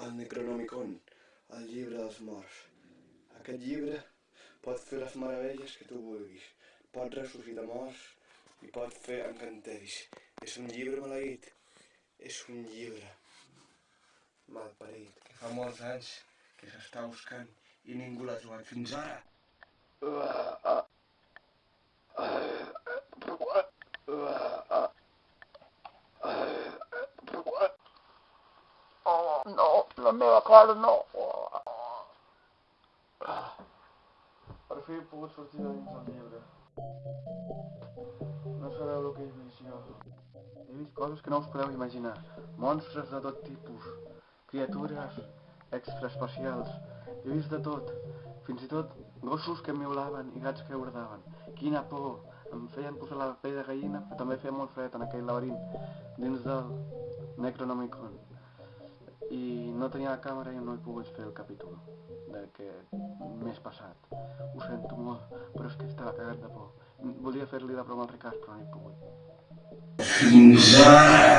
el Necronomicon, el llibre dels morts. Aquest llibre pot fer les meravelles que tu vulguis, pot ressuscitar morts i pot fer encanteris. És un llibre maleït, és un llibre malparit, que fa molts anys que s'està buscant i ningú l'ha trobat fins ara. Oh, no, la meva cara no. Per fi he pogut sortir de dins del llibre. No sabeu el que he vist jo. He vist coses que no us podeu imaginar. Monstres de tot tipus. Criatures extraespacials. He vist de tot. Fins i tot gossos que miulaven i gats que urdaven. Quina por! Em feien posar la pell de gallina, però també feia molt fred en aquell laberint dins del Necronomicon. No tenia la càmera i no he pogut fer el capítol d'aquest mes passat. Ho sento molt, però és que estava cagat de por. Volia fer-li la broma al Ricard, però no he pogut. Fins ara!